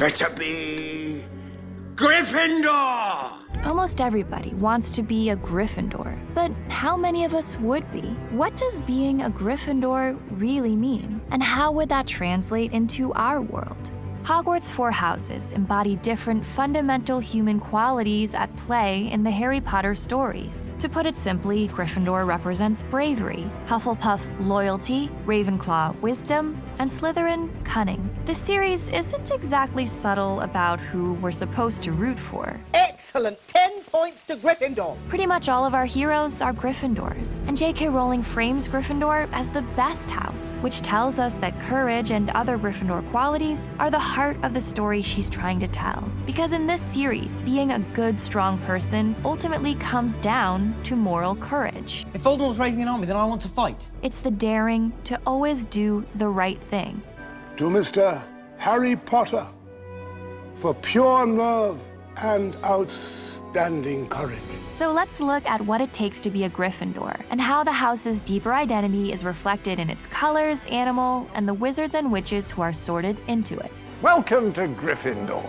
Better be Gryffindor! Almost everybody wants to be a Gryffindor, but how many of us would be? What does being a Gryffindor really mean? And how would that translate into our world? Hogwarts' four houses embody different fundamental human qualities at play in the Harry Potter stories. To put it simply, Gryffindor represents bravery, Hufflepuff loyalty, Ravenclaw wisdom, and Slytherin cunning. The series isn't exactly subtle about who we're supposed to root for. Excellent! 10 points to Gryffindor. Pretty much all of our heroes are Gryffindors, and J.K. Rowling frames Gryffindor as the best house, which tells us that courage and other Gryffindor qualities are the heart of the story she's trying to tell. Because in this series, being a good, strong person ultimately comes down to moral courage. If Voldemort's raising an army, then I want to fight. It's the daring to always do the right thing. To Mr. Harry Potter, for pure love and outstanding courage. So let's look at what it takes to be a Gryffindor, and how the house's deeper identity is reflected in its colors, animal, and the wizards and witches who are sorted into it. Welcome to Gryffindor.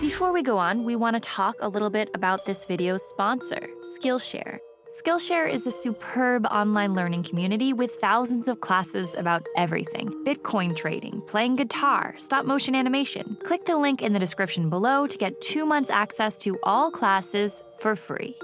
Before we go on, we want to talk a little bit about this video's sponsor, Skillshare. Skillshare is a superb online learning community with thousands of classes about everything Bitcoin trading, playing guitar, stop motion animation. Click the link in the description below to get two months access to all classes for free.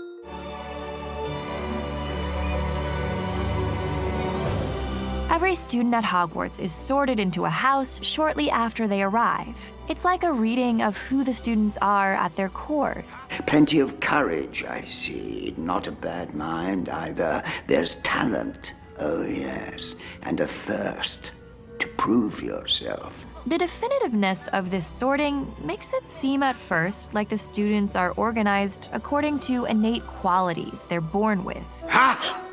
Every student at Hogwarts is sorted into a house shortly after they arrive. It's like a reading of who the students are at their cores. Plenty of courage, I see. Not a bad mind either. There's talent, oh yes, and a thirst to prove yourself. The definitiveness of this sorting makes it seem at first like the students are organized according to innate qualities they're born with. Ha!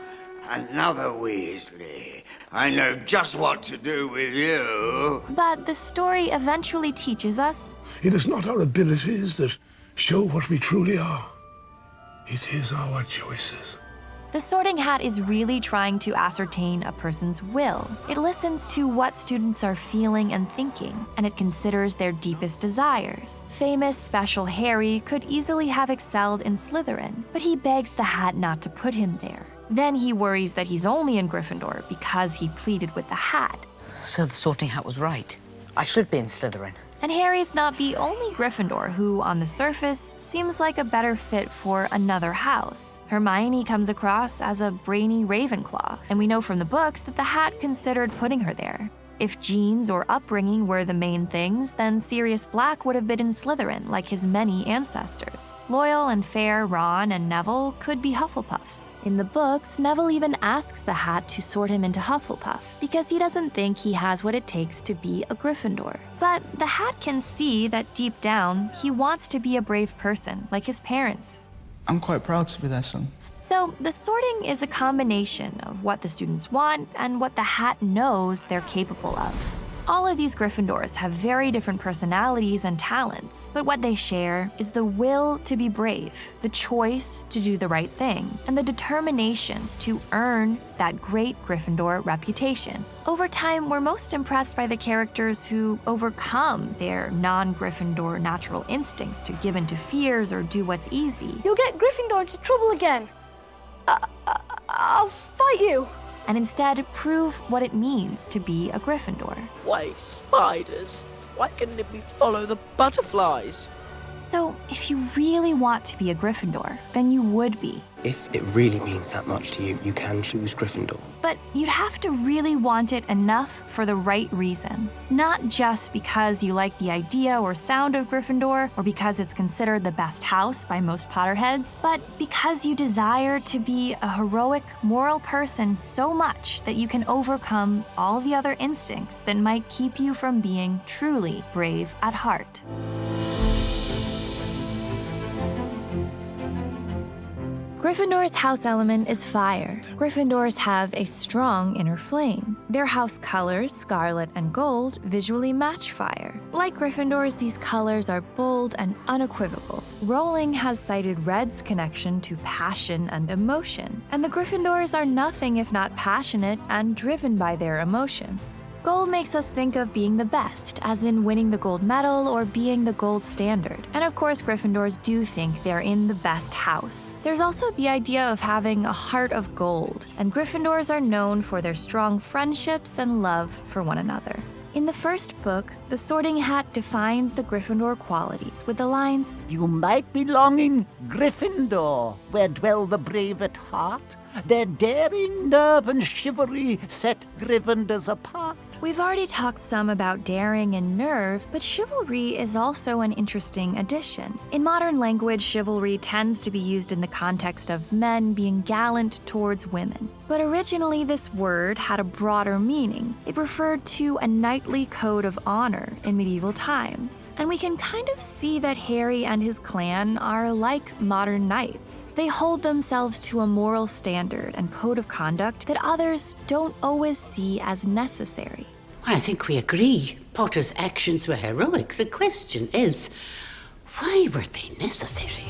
Another Weasley. I know just what to do with you. But the story eventually teaches us It is not our abilities that show what we truly are. It is our choices. the sorting hat is really trying to ascertain a person's will. It listens to what students are feeling and thinking, and it considers their deepest desires. Famous Special Harry could easily have excelled in Slytherin, but he begs the hat not to put him there. Then he worries that he's only in Gryffindor because he pleaded with the hat. So the sorting hat was right. I should be in Slytherin. And Harry's not the only Gryffindor who, on the surface, seems like a better fit for another house. Hermione comes across as a brainy Ravenclaw, and we know from the books that the hat considered putting her there. If genes or upbringing were the main things, then Sirius Black would have been in Slytherin like his many ancestors. Loyal and fair Ron and Neville could be Hufflepuffs. In the books, Neville even asks the hat to sort him into Hufflepuff because he doesn't think he has what it takes to be a Gryffindor. But the hat can see that deep down, he wants to be a brave person, like his parents. I'm quite proud to be their son. So, the sorting is a combination of what the students want and what the hat knows they're capable of. All of these Gryffindors have very different personalities and talents, but what they share is the will to be brave, the choice to do the right thing, and the determination to earn that great Gryffindor reputation. Over time, we're most impressed by the characters who overcome their non Gryffindor natural instincts to give in to fears or do what's easy. You'll get Gryffindor into trouble again. Uh, uh, I'll fight you. And instead prove what it means to be a Gryffindor. Why spiders? Why couldn't it be follow the butterflies? So, if you really want to be a Gryffindor, then you would be. If it really means that much to you, you can choose Gryffindor. But you'd have to really want it enough for the right reasons. Not just because you like the idea or sound of Gryffindor, or because it's considered the best house by most Potterheads, but because you desire to be a heroic, moral person so much that you can overcome all the other instincts that might keep you from being truly brave at heart. Gryffindor's house element is fire. Gryffindors have a strong inner flame. Their house colors, scarlet and gold, visually match fire. Like Gryffindors, these colors are bold and unequivocal. Rowling has cited red's connection to passion and emotion, and the Gryffindors are nothing if not passionate and driven by their emotions. Gold makes us think of being the best, as in winning the gold medal or being the gold standard. And of course, Gryffindors do think they're in the best house. There's also the idea of having a heart of gold, and Gryffindors are known for their strong friendships and love for one another. In the first book, the Sorting Hat defines the Gryffindor qualities with the lines You might belong in Gryffindor, where dwell the brave at heart. Their daring, nerve, and chivalry set Gryffindors apart. We've already talked some about daring and nerve, but chivalry is also an interesting addition. In modern language, chivalry tends to be used in the context of men being gallant towards women. But originally, this word had a broader meaning. It referred to a knightly code of honor in medieval times. And we can kind of see that Harry and his clan are like modern knights. They hold themselves to a moral standard and code of conduct that others don't always see as necessary. I think we agree. Potter's actions were heroic. The question is, why were they necessary?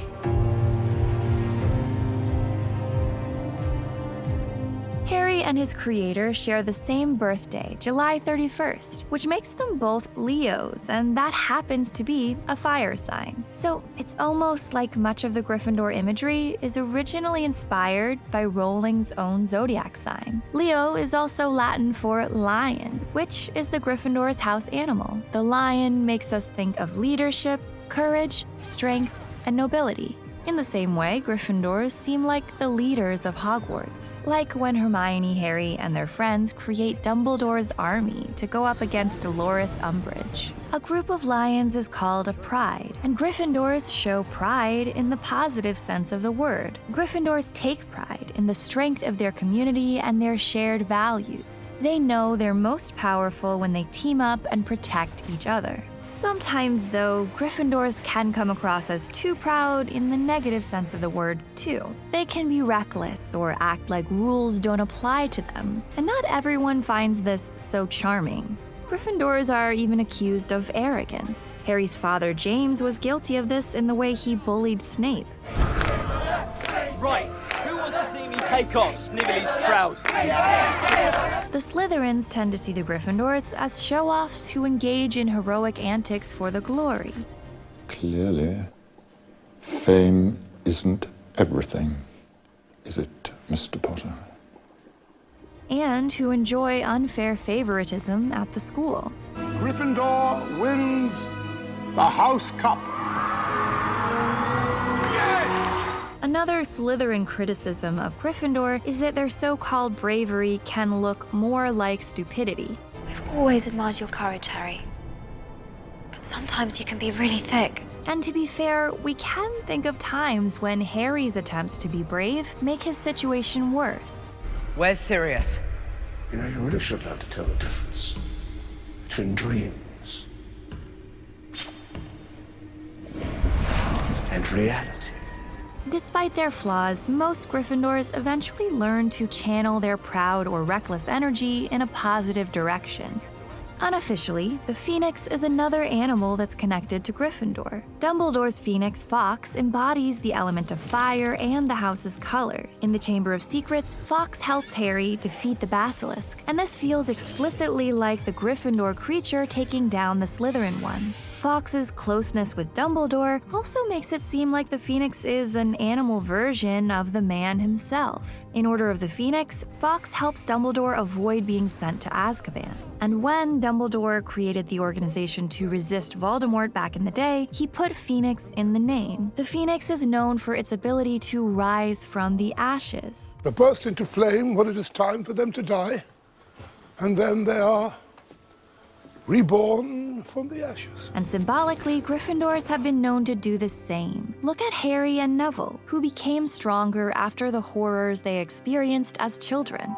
And his creator share the same birthday, July 31st, which makes them both Leos, and that happens to be a fire sign. So it's almost like much of the Gryffindor imagery is originally inspired by Rowling's own zodiac sign. Leo is also Latin for lion, which is the Gryffindor's house animal. The lion makes us think of leadership, courage, strength, and nobility. In the same way, Gryffindors seem like the leaders of Hogwarts, like when Hermione, Harry, and their friends create Dumbledore's army to go up against Dolores Umbridge. A group of lions is called a pride, and Gryffindors show pride in the positive sense of the word. Gryffindors take pride in the strength of their community and their shared values. They know they're most powerful when they team up and protect each other. Sometimes, though, Gryffindors can come across as too proud in the negative sense of the word, too. They can be reckless or act like rules don't apply to them, and not everyone finds this so charming. Gryffindors are even accused of arrogance. Harry's father, James, was guilty of this in the way he bullied Snape. Right, take off Snivelly's trousers? The Slytherins tend to see the Gryffindors as show offs who engage in heroic antics for the glory. Clearly, fame isn't everything, is it, Mr. Potter? And who enjoy unfair favoritism at the school. Gryffindor wins the House Cup. Another Slytherin criticism of Gryffindor is that their so called bravery can look more like stupidity. I've always admired your courage, Harry. But sometimes you can be really thick. And to be fair, we can think of times when Harry's attempts to be brave make his situation worse. Where's Sirius? You know, you really should learn to tell the difference between dreams and reality. Despite their flaws, most Gryffindors eventually learn to channel their proud or reckless energy in a positive direction. Unofficially, the phoenix is another animal that's connected to Gryffindor. Dumbledore's phoenix, Fawkes, embodies the element of fire and the house's colors. In the Chamber of Secrets, Fawkes helps Harry defeat the basilisk, and this feels explicitly like the Gryffindor creature taking down the Slytherin one. Fawkes's closeness with Dumbledore also makes it seem like the Phoenix is an animal version of the man himself. In Order of the Phoenix, Fawkes helps Dumbledore avoid being sent to Azkaban. And when Dumbledore created the organization to resist Voldemort back in the day, he put Phoenix in the name. The Phoenix is known for its ability to rise from the ashes. They burst into flame when it is time for them to die, and then they are reborn from the ashes. And symbolically, Gryffindors have been known to do the same. Look at Harry and Neville, who became stronger after the horrors they experienced as children.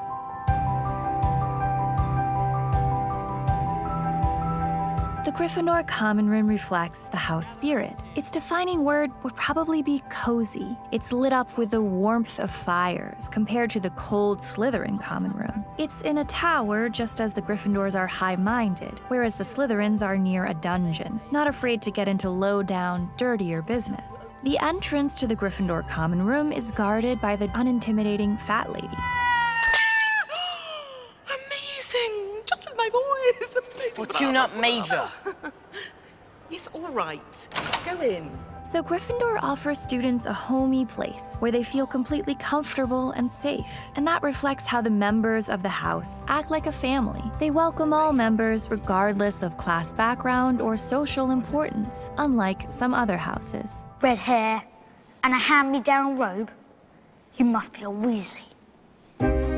The Gryffindor common room reflects the house spirit. Its defining word would probably be cozy. It's lit up with the warmth of fires compared to the cold Slytherin common room. It's in a tower just as the Gryffindors are high-minded, whereas the Slytherins are near a dungeon, not afraid to get into low-down, dirtier business. The entrance to the Gryffindor common room is guarded by the unintimidating fat lady. Amazing! Just with my voice. Amazing. Fortuna Major. yes, all right. Go in. So Gryffindor offers students a homey place where they feel completely comfortable and safe. And that reflects how the members of the house act like a family. They welcome all members regardless of class background or social importance, unlike some other houses. Red hair and a hand-me-down robe. You must be a Weasley.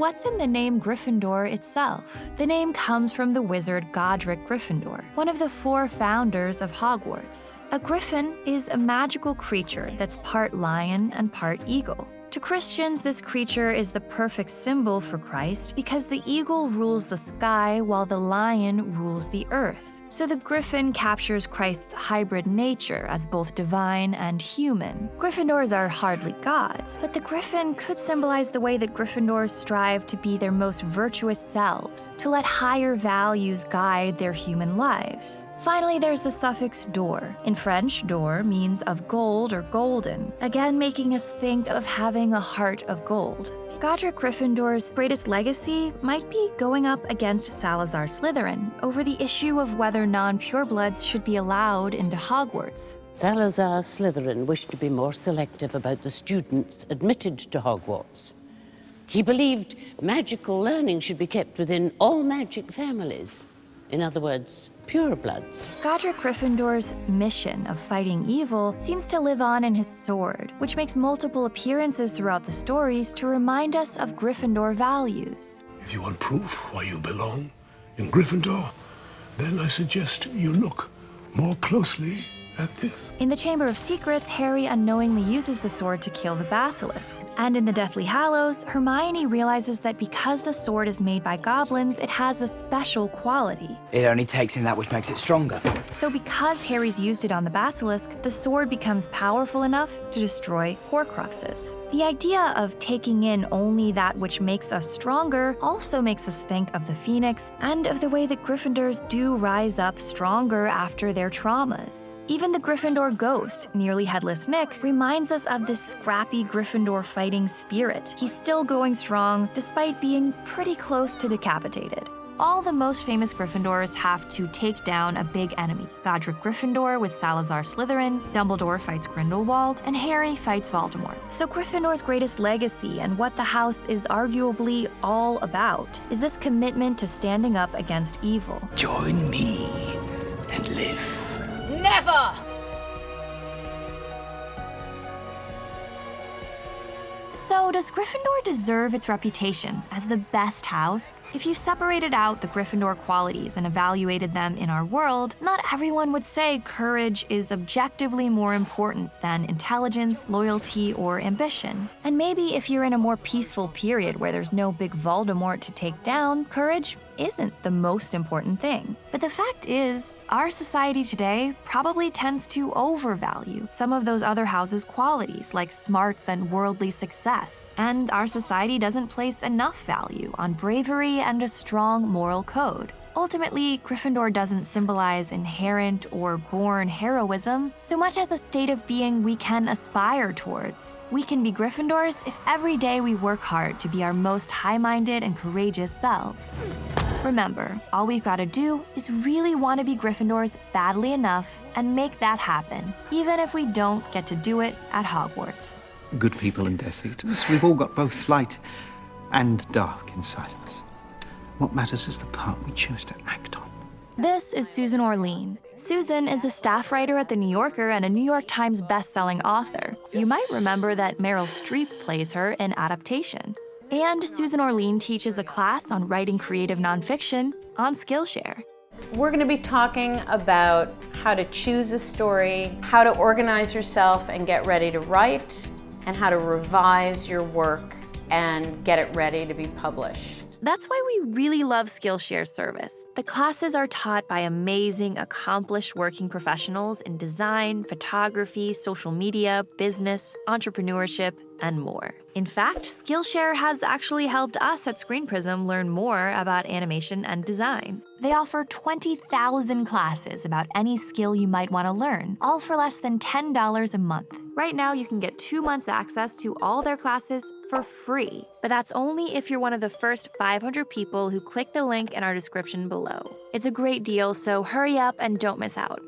What's in the name Gryffindor itself? The name comes from the wizard Godric Gryffindor, one of the four founders of Hogwarts. A griffin is a magical creature that's part lion and part eagle. To Christians, this creature is the perfect symbol for Christ because the eagle rules the sky while the lion rules the earth. So the griffin captures Christ's hybrid nature as both divine and human. Gryffindors are hardly gods, but the griffin could symbolize the way that Gryffindors strive to be their most virtuous selves, to let higher values guide their human lives. Finally, there's the suffix dor. In French, dor means of gold or golden, again making us think of having a heart of gold. Godric Gryffindor's greatest legacy might be going up against Salazar Slytherin over the issue of whether non-purebloods should be allowed into Hogwarts. Salazar Slytherin wished to be more selective about the students admitted to Hogwarts. He believed magical learning should be kept within all magic families. In other words, purebloods. Godric Gryffindor's mission of fighting evil seems to live on in his sword, which makes multiple appearances throughout the stories to remind us of Gryffindor values. If you want proof why you belong in Gryffindor, then I suggest you look more closely at this. In the Chamber of Secrets, Harry unknowingly uses the sword to kill the basilisk. And in the Deathly Hallows, Hermione realizes that because the sword is made by goblins, it has a special quality. It only takes in that which makes it stronger. So because Harry's used it on the basilisk, the sword becomes powerful enough to destroy Horcruxes. The idea of taking in only that which makes us stronger also makes us think of the Phoenix and of the way that Gryffindors do rise up stronger after their traumas. Even the Gryffindor ghost, nearly headless Nick, reminds us of this scrappy Gryffindor fighting spirit. He's still going strong despite being pretty close to decapitated all the most famous Gryffindors have to take down a big enemy. Godric Gryffindor with Salazar Slytherin, Dumbledore fights Grindelwald, and Harry fights Voldemort. So Gryffindor's greatest legacy and what the house is arguably all about is this commitment to standing up against evil. Join me and live. Never! So, does Gryffindor deserve its reputation as the best house? If you separated out the Gryffindor qualities and evaluated them in our world, not everyone would say courage is objectively more important than intelligence, loyalty, or ambition. And maybe if you're in a more peaceful period where there's no big Voldemort to take down, courage isn't the most important thing. But the fact is, our society today probably tends to overvalue some of those other houses' qualities, like smarts and worldly success. And our society doesn't place enough value on bravery and a strong moral code. Ultimately, Gryffindor doesn't symbolize inherent or born heroism so much as a state of being we can aspire towards. We can be Gryffindors if every day we work hard to be our most high minded and courageous selves. Remember, all we've got to do is really want to be Gryffindors badly enough and make that happen, even if we don't get to do it at Hogwarts. Good people and Death Eaters, we've all got both light and dark inside of us. What matters is the part we choose to act on. This is Susan Orlean. Susan is a staff writer at The New Yorker and a New York Times bestselling author. You might remember that Meryl Streep plays her in Adaptation. And Susan Orlean teaches a class on writing creative nonfiction on Skillshare. We're going to be talking about how to choose a story, how to organize yourself and get ready to write, and how to revise your work and get it ready to be published. That's why we really love Skillshare's service. The classes are taught by amazing, accomplished working professionals in design, photography, social media, business, entrepreneurship, and more. In fact, Skillshare has actually helped us at Screen Prism learn more about animation and design. They offer 20,000 classes about any skill you might want to learn, all for less than $10 a month. Right now, you can get two months access to all their classes for free, but that's only if you're one of the first 500 people who click the link in our description below. It's a great deal, so hurry up and don't miss out.